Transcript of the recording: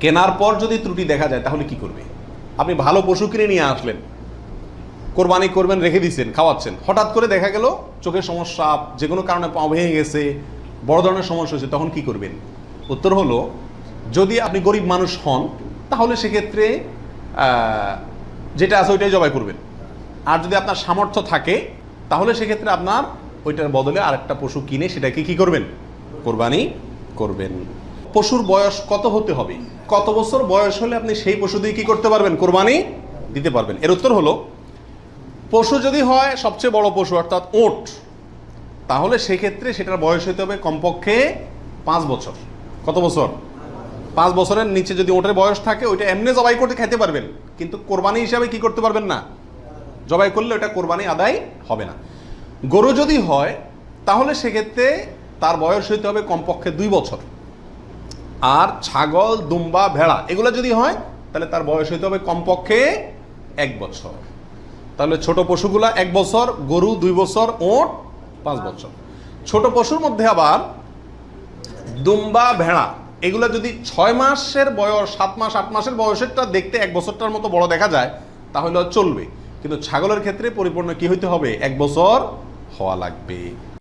কেনার পর যদি ত্রুটি দেখা যায়, তাহলে কি করবে? আপনি ভালো পশু কিনে নিয়ে আসলেন। কোরবানি করবেন, রেখে দিয়েছেন খাওয়াচ্ছেন। হঠাৎ করে দেখা গেল, চোখের সমস্যা, যে কোনো কারণে পা ভেঙে গেছে, বড় ধরনের সমস্যা হয়েছে, তখন কি করবেন? উত্তর হলো, যদি আপনি গরিব মানুষ হন, তাহলে সেক্ষেত্রে যেটা আছে ওইটাই জবাই করবেন। আর যদি আপনার সামর্থ্য থাকে, তাহলে সেক্ষেত্রে আপনার ওইটার বদলে আরেকটা পশু কিনে সেটাকে কি করবেন? কোরবানি করবেন। পশুর বয়স কত হতে হবে? কত বছর বয়স হলে আপনি সেই পশু দিয়ে কি করতে পারবেন? কোরবানি দিতে পারবেন। এর উত্তর হলো, পশু যদি হয় সবচেয়ে বড় পশু, অর্থাৎ ওট, তাহলে সেক্ষেত্রে সেটার বয়স হতে হবে কমপক্ষে পাঁচ বছর। কত বছর? পাঁচ বছরের নিচে যদি ওটের বয়স থাকে, ওইটা এমনি জবাই করতে খাইতে পারবেন। কিন্তু কোরবানি হিসাবে কি করতে পারবেন না? জবাই করলে ওটা কোরবানি আদায় হবে না। গরু যদি হয়, তাহলে সেক্ষেত্রে তার বয়স হইতে হবে কমপক্ষে দুই বছর। আর ছাগল, দুম্বা, ভেড়া, এগুলো যদি হয়, তাহলে তার বয়স হইতে হবে কমপক্ষে এক বছর। তাহলে ছোট পশুগুলা এক বছর, গরু দুই বছর, ওট পাঁচ বছর। ছোট পশুর মধ্যে আবার দুম্বা, ভেড়া, এগুলো যদি ছয় মাসের বয়স, সাত মাস, আট মাসের বয়সেরটা দেখতে এক বছরটার মতো বড় দেখা যায়, তাহলে চলবে। কিন্তু ছাগলের ক্ষেত্রে পরিপূর্ণ কি হইতে হবে? এক বছর হওয়া লাগবে।